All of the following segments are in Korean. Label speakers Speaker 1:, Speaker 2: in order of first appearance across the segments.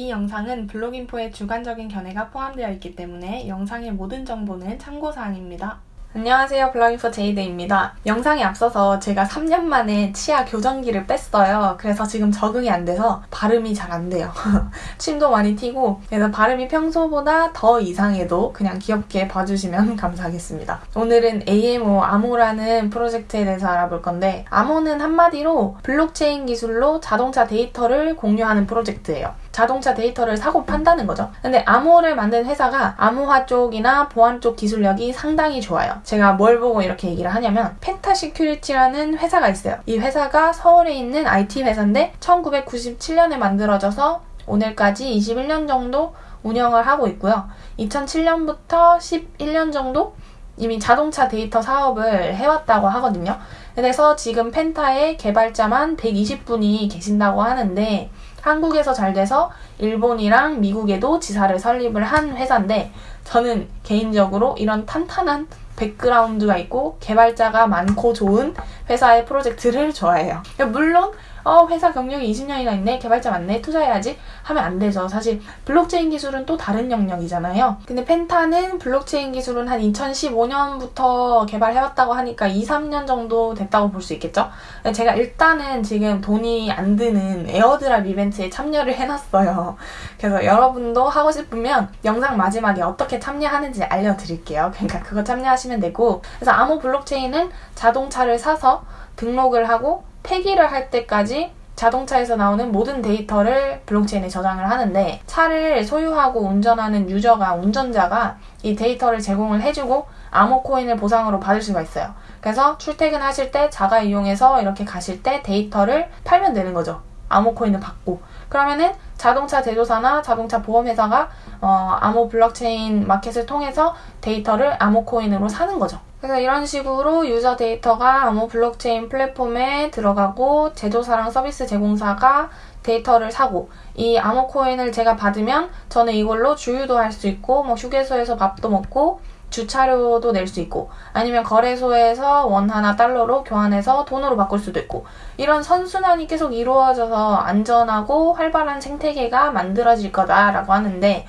Speaker 1: 이 영상은 블로깅포의 주관적인 견해가 포함되어 있기 때문에 영상의 모든 정보는 참고사항입니다. 안녕하세요. 블로깅포 제이드입니다. 영상에 앞서서 제가 3년 만에 치아 교정기를 뺐어요. 그래서 지금 적응이 안 돼서 발음이 잘 안 돼요. 침도 많이 튀고 그래서 발음이 평소보다 더 이상해도 그냥 귀엽게 봐주시면 감사하겠습니다. 오늘은 AMO 아모라는 프로젝트에 대해서 알아볼 건데 아모는 한마디로 블록체인 기술로 자동차 데이터를 공유하는 프로젝트예요. 자동차 데이터를 사고 판다는 거죠. 근데 아모를 만든 회사가 암호화 쪽이나 보안 쪽 기술력이 상당히 좋아요. 제가 뭘 보고 이렇게 얘기를 하냐면 펜타 시큐리티라는 회사가 있어요. 이 회사가 서울에 있는 IT 회사인데 1997년에 만들어져서 오늘까지 21년 정도 운영을 하고 있고요. 2007년부터 11년 정도 이미 자동차 데이터 사업을 해왔다고 하거든요. 그래서 지금 펜타의 개발자만 120분이 계신다고 하는데 한국에서 잘 돼서 일본이랑 미국에도 지사를 설립을 한 회사인데 저는 개인적으로 이런 탄탄한 백그라운드가 있고 개발자가 많고 좋은 회사의 프로젝트를 좋아해요. 물론 어, 회사 경력이 20년이나 있네, 개발자 많네, 투자해야지 하면 안 되죠. 사실 블록체인 기술은 또 다른 영역이잖아요. 근데 펜타는 블록체인 기술은 한 2015년부터 개발해왔다고 하니까 2, 3년 정도 됐다고 볼 수 있겠죠. 제가 일단은 지금 돈이 안 드는 airdrop 이벤트에 참여를 해놨어요. 그래서 여러분도 하고 싶으면 영상 마지막에 어떻게 참여하는지 알려드릴게요. 그러니까 그거 참여하시면 되고 그래서 아모 블록체인은 자동차를 사서 등록을 하고 폐기를 할 때까지 자동차에서 나오는 모든 데이터를 블록체인에 저장을 하는데 차를 소유하고 운전하는 user가 운전자가 이 데이터를 제공을 해주고 아모 코인을 보상으로 받을 수가 있어요. 그래서 출퇴근하실 때 자가 이용해서 이렇게 가실 때 데이터를 팔면 되는 거죠. 아모 코인을 받고 그러면은 자동차 제조사나 자동차 보험회사가 어, 아모 블록체인 마켓을 통해서 데이터를 아모 코인으로 사는 거죠. 그래서 이런 식으로 user 데이터가 아모 블록체인 플랫폼에 들어가고 제조사랑 서비스 제공사가 데이터를 사고 이 아모 코인을 제가 받으면 저는 이걸로 주유도 할 수 있고 뭐 휴게소에서 밥도 먹고 주차료도 낼 수 있고 아니면 거래소에서 원화나 달러로 교환해서 돈으로 바꿀 수도 있고 이런 선순환이 계속 이루어져서 안전하고 활발한 생태계가 만들어질 거다라고 하는데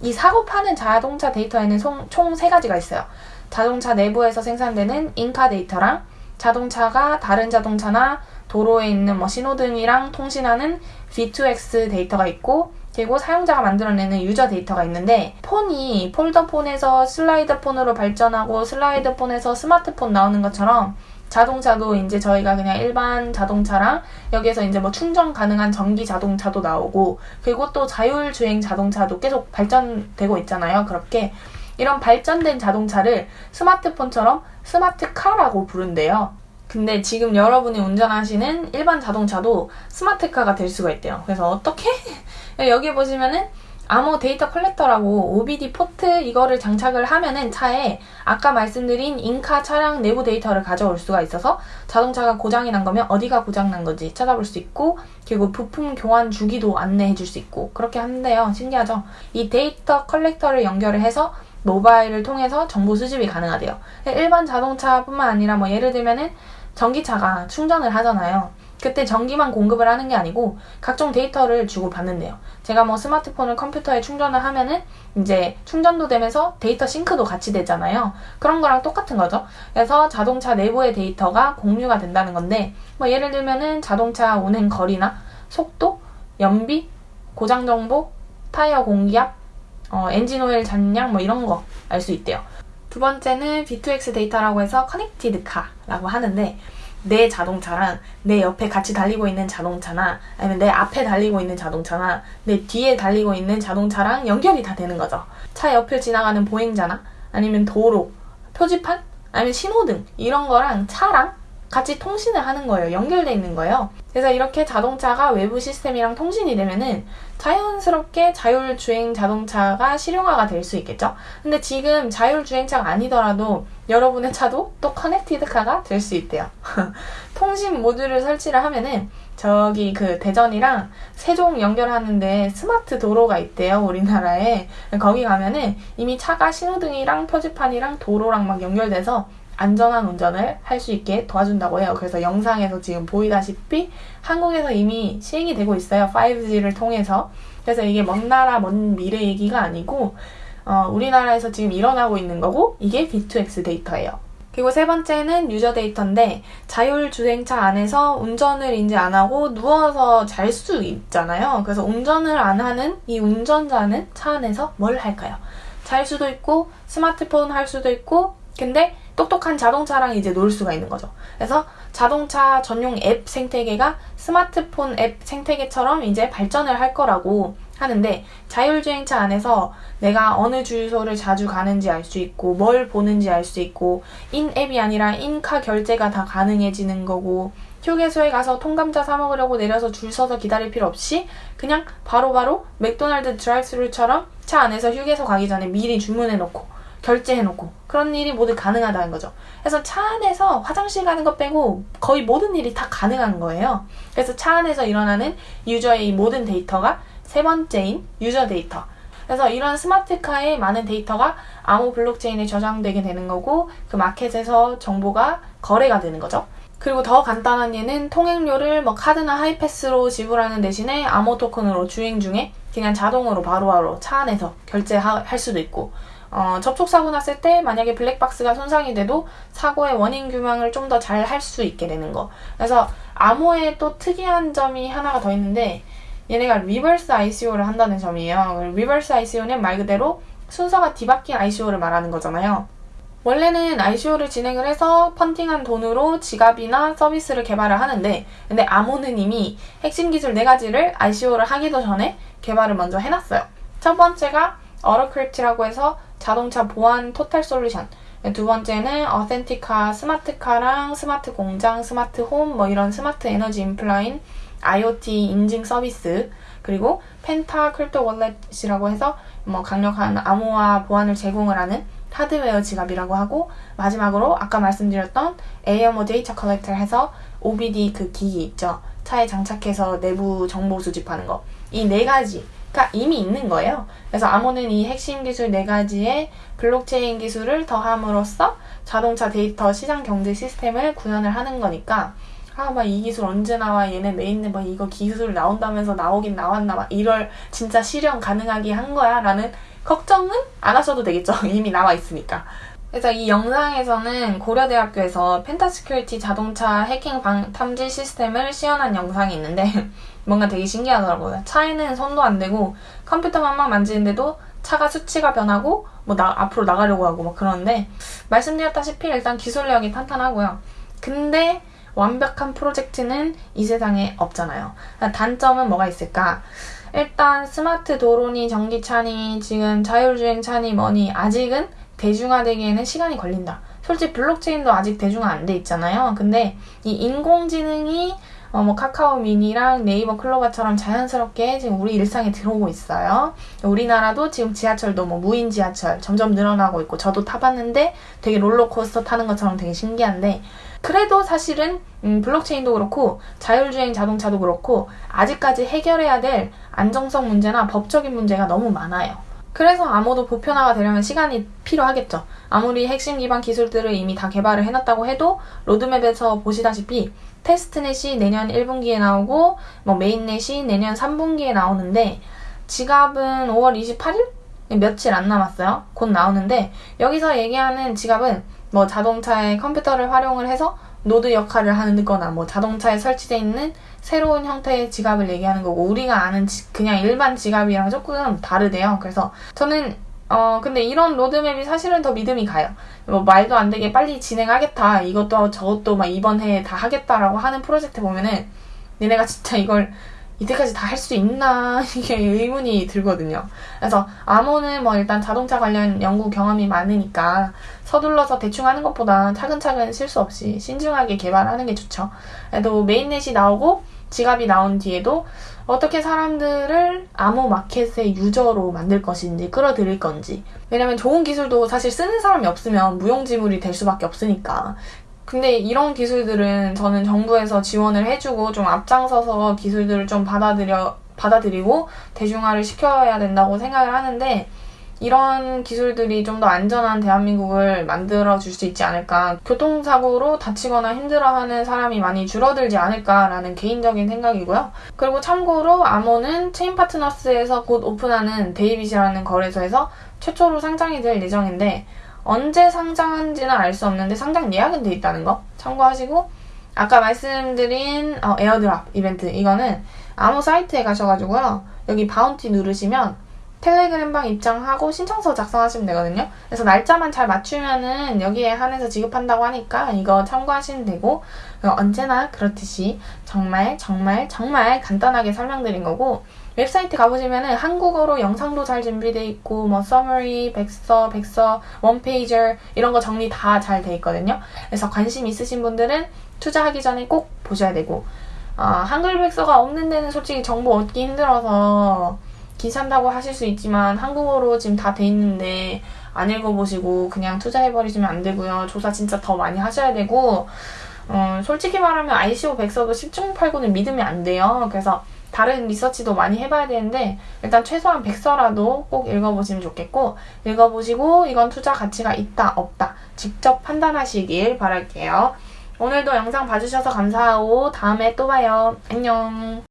Speaker 1: 이 사고 파는 자동차 데이터에는 총 세 가지가 있어요. 자동차 내부에서 생산되는 in-car 데이터랑 자동차가 다른 자동차나 도로에 있는 뭐 신호등이랑 통신하는 V2X 데이터가 있고 그리고 사용자가 만들어내는 user 데이터가 있는데 폰이 폴더폰에서 슬라이드폰으로 발전하고 슬라이드폰에서 스마트폰 나오는 것처럼 자동차도 이제 저희가 그냥 일반 자동차랑 여기에서 이제 뭐 충전 가능한 전기 자동차도 나오고 그리고 또 자율주행 자동차도 계속 발전되고 있잖아요. 그렇게 이런 발전된 자동차를 스마트폰처럼 스마트카라고 부른대요. 근데 지금 여러분이 운전하시는 일반 자동차도 스마트카가 될 수가 있대요. 그래서 어떻게? 여기 보시면은 아모 데이터 collector라고 OBD 포트 이거를 장착을 하면은 차에 아까 말씀드린 in-car 차량 내부 데이터를 가져올 수가 있어서 자동차가 고장이 난 거면 어디가 고장 난 건지 찾아볼 수 있고 그리고 부품 교환 주기도 안내해 줄 수 있고 그렇게 하는데요. 신기하죠? 이 데이터 collector를 연결을 해서 모바일을 통해서 정보 수집이 가능하대요. 일반 자동차뿐만 아니라 뭐 예를 들면은 전기차가 충전을 하잖아요. 그때 전기만 공급을 하는 게 아니고 각종 데이터를 주고 받는데요. 제가 뭐 스마트폰을 컴퓨터에 충전을 하면은 이제 충전도 되면서 데이터 sync도 같이 되잖아요. 그런 거랑 똑같은 거죠. 그래서 자동차 내부의 데이터가 공유가 된다는 건데 뭐 예를 들면은 자동차 운행 거리나 속도, 연비, 고장 정보, 타이어 공기압, 어, 엔진 오일 잔량 뭐 이런 거 알 수 있대요. 두 번째는 V2X 데이터라고 해서 connected car라고 하는데 내 자동차랑 내 옆에 같이 달리고 있는 자동차나 아니면 내 앞에 달리고 있는 자동차나 내 뒤에 달리고 있는 자동차랑 연결이 다 되는 거죠. 차 옆을 지나가는 보행자나 아니면 도로, 표지판, 아니면 신호등 이런 거랑 차랑 같이 통신을 하는 거예요. 연결돼 있는 거예요. 그래서 이렇게 자동차가 외부 시스템이랑 통신이 되면은 자연스럽게 자율주행 자동차가 실용화가 될 수 있겠죠? 근데 지금 자율주행차가 아니더라도 여러분의 차도 또 커넥티드카가 될 수 있대요. 통신 모듈을 설치를 하면은 저기 그 대전이랑 세종 연결하는데 스마트 도로가 있대요, 우리나라에. 거기 가면은 이미 차가 신호등이랑 표지판이랑 도로랑 막 연결돼서 안전한 운전을 할 수 있게 도와준다고 해요. 그래서 영상에서 지금 보이다시피 한국에서 이미 시행이 되고 있어요. 5G를 통해서. 그래서 이게 먼 나라, 먼 미래 얘기가 아니고, 어, 우리나라에서 지금 일어나고 있는 거고, 이게 B2X 데이터예요. 그리고 세 번째는 유저 데이터인데 자율주행차 안에서 운전을 이제 안 하고 누워서 잘 수 있잖아요. 그래서 운전을 안 하는 이 운전자는 차 안에서 뭘 할까요? 잘 수도 있고 스마트폰 할 수도 있고 근데 똑똑한 자동차랑 이제 놀 수가 있는 거죠. 그래서 자동차 전용 앱 생태계가 스마트폰 앱 생태계처럼 이제 발전을 할 거라고 하는데 자율주행차 안에서 내가 어느 주유소를 자주 가는지 알 수 있고 뭘 보는지 알 수 있고 인앱이 아니라 인카 결제가 다 가능해지는 거고 휴게소에 가서 통감자 사 먹으려고 내려서 줄 서서 기다릴 필요 없이 그냥 바로바로 바로 맥도날드 드라이브스루처럼 차 안에서 휴게소 가기 전에 미리 주문해 놓고 결제해 놓고 그런 일이 모두 가능하다는 거죠. 그래서 차 안에서 화장실 가는 것 빼고 거의 모든 일이 다 가능한 거예요. 그래서 차 안에서 일어나는 유저의 모든 데이터가 세 번째인 user 데이터. 그래서 이런 스마트카의 많은 데이터가 아모 블록체인에 저장되게 되는 거고 그 마켓에서 정보가 거래가 되는 거죠. 그리고 더 간단한 예는 통행료를 뭐 카드나 하이패스로 지불하는 대신에 아모 토큰으로 주행 중에 그냥 자동으로 바로바로 바로 차 안에서 결제할 수도 있고 어, 접촉사고 났을 때 만약에 블랙박스가 손상이 돼도 사고의 원인 규명을 좀 더 잘 할 수 있게 되는 거. 그래서 아모에 또 특이한 점이 하나가 더 있는데 얘네가 reverse ICO를 한다는 점이에요. reverse ICO는 말 그대로 순서가 뒤바뀐 ICO를 말하는 거잖아요. 원래는 ICO를 진행을 해서 funding한 돈으로 지갑이나 서비스를 개발을 하는데 근데 아모는 이미 핵심 기술 네 가지를 ICO를 하기도 전에 개발을 먼저 해놨어요. 첫 번째가 아우토크립트라고 해서 자동차 보안 total solution 두 번째는 AuthentiCA 스마트카랑 스마트 공장, 스마트 홈, 뭐 이런 스마트 에너지 인프라인 IoT 인증 서비스 그리고 펜타 crypto wallet이라고 해서 뭐 강력한 암호화 보안을 제공을 하는 하드웨어 지갑이라고 하고 마지막으로 아까 말씀드렸던 AMO 데이터 collector 해서 OBD 그 기기 있죠. 차에 장착해서 내부 정보 수집하는 거. 이 네 가지 가 이미 있는 거예요. 그래서 아모는 이 핵심 기술 네 가지의 블록체인 기술을 더함으로써 자동차 데이터 시장 경제 시스템을 구현을 하는 거니까 아, 막 이 기술 언제 나와? 얘네 mainnet 막 이거 기술 나온다면서 나오긴 나왔나? 막 이럴 진짜 실현 가능하게 한 거야? 라는 걱정은 안 하셔도 되겠죠. 이미 나와 있으니까. 그래서 이 영상에서는 고려대학교에서 펜타시큐리티 자동차 해킹 방, 탐지 시스템을 시연한 영상이 있는데 뭔가 되게 신기하더라고요. 차에는 손도 안 대고 컴퓨터만 막 만지는데도 차가 수치가 변하고 뭐 나, 앞으로 나가려고 하고 막 그러는데 말씀드렸다시피 일단 기술력이 탄탄하고요. 근데 완벽한 프로젝트는 이 세상에 없잖아요. 단점은 뭐가 있을까? 일단 스마트 도로니 전기차니 지금 자율주행차니 뭐니 아직은 대중화되기에는 시간이 걸린다. 솔직히 블록체인도 아직 대중화 안 돼 있잖아요. 근데 이 인공지능이 어, 뭐 카카오 미니랑 네이버 클로바처럼 자연스럽게 지금 우리 일상에 들어오고 있어요. 우리나라도 지금 지하철도 뭐 무인 지하철 점점 늘어나고 있고 저도 타봤는데 되게 롤러코스터 타는 것처럼 되게 신기한데 그래도 사실은 음, 블록체인도 그렇고 자율주행 자동차도 그렇고 아직까지 해결해야 될 안정성 문제나 법적인 문제가 너무 많아요. 그래서 아무도 보편화가 되려면 시간이 필요하겠죠. 아무리 핵심 기반 기술들을 이미 다 개발을 해놨다고 해도 로드맵에서 보시다시피 테스트넷이 내년 1분기에 나오고 뭐 메인넷이 내년 3분기에 나오는데 지갑은 5월 28일? 며칠 안 남았어요. 곧 나오는데 여기서 얘기하는 지갑은 뭐 자동차의 컴퓨터를 활용을 해서 노드 역할을 하는 거나 뭐 자동차에 설치되어 있는 새로운 형태의 지갑을 얘기하는 거고 우리가 아는 지, 그냥 일반 지갑이랑 조금 다르대요. 그래서 저는 어 근데 이런 로드맵이 사실은 더 믿음이 가요. 뭐 말도 안 되게 빨리 진행하겠다. 이것도 저것도 막 이번 해에 다 하겠다라고 하는 프로젝트 보면은 니네가 진짜 이걸 이때까지 다 할 수 있나 이게 의문이 들거든요. 그래서 암호는 뭐 일단 자동차 관련 연구 경험이 많으니까 서둘러서 대충 하는 것보다 차근차근 실수 없이 신중하게 개발하는 게 좋죠. 그래도 메인넷이 나오고 지갑이 나온 뒤에도 어떻게 사람들을 암호 마켓의 유저로 만들 것인지 끌어들일 건지 왜냐면 좋은 기술도 사실 쓰는 사람이 없으면 무용지물이 될 수밖에 없으니까 근데 이런 기술들은 저는 정부에서 지원을 해주고 좀 앞장서서 기술들을 좀 받아들여, 받아들이고 대중화를 시켜야 된다고 생각을 하는데, 이런 기술들이 좀 더 안전한 대한민국을 만들어 줄 수 있지 않을까. 교통사고로 다치거나 힘들어하는 사람이 많이 줄어들지 않을까라는 개인적인 생각이고요. 그리고 참고로 아모는 체인 파트너스에서 곧 오픈하는 데이빗이라는 거래소에서 최초로 상장이 될 예정인데 언제 상장한지는 알 수 없는데 상장 예약은 돼 있다는 거 참고하시고 아까 말씀드린 어, airdrop 이벤트 이거는 아모 사이트에 가셔가지고요 여기 bounty 누르시면 텔레그램방 입장하고 신청서 작성하시면 되거든요. 그래서 날짜만 잘 맞추면은 여기에 한해서 지급한다고 하니까 이거 참고하시면 되고 언제나 그렇듯이 정말 정말 정말 간단하게 설명드린 거고 웹사이트 가보시면은 한국어로 영상도 잘 준비돼 있고 뭐 summary, 백서, 백서, one pager 이런 거 정리 다 잘 돼 있거든요. 그래서 관심 있으신 분들은 투자하기 전에 꼭 보셔야 되고 어, 한글 백서가 없는 데는 솔직히 정보 얻기 힘들어서 귀찮다고 하실 수 있지만 한국어로 지금 다 돼 있는데 안 읽어보시고 그냥 투자해버리시면 안 되고요. 조사 진짜 더 많이 하셔야 되고 어, 솔직히 말하면 ICO 백서도 10중 8구는 믿으면 안 돼요. 그래서 다른 리서치도 많이 해봐야 되는데 일단 최소한 백서라도 꼭 읽어보시면 좋겠고 읽어보시고 이건 투자 가치가 있다 없다 직접 판단하시길 바랄게요. 오늘도 영상 봐주셔서 감사하고 다음에 또 봐요. 안녕.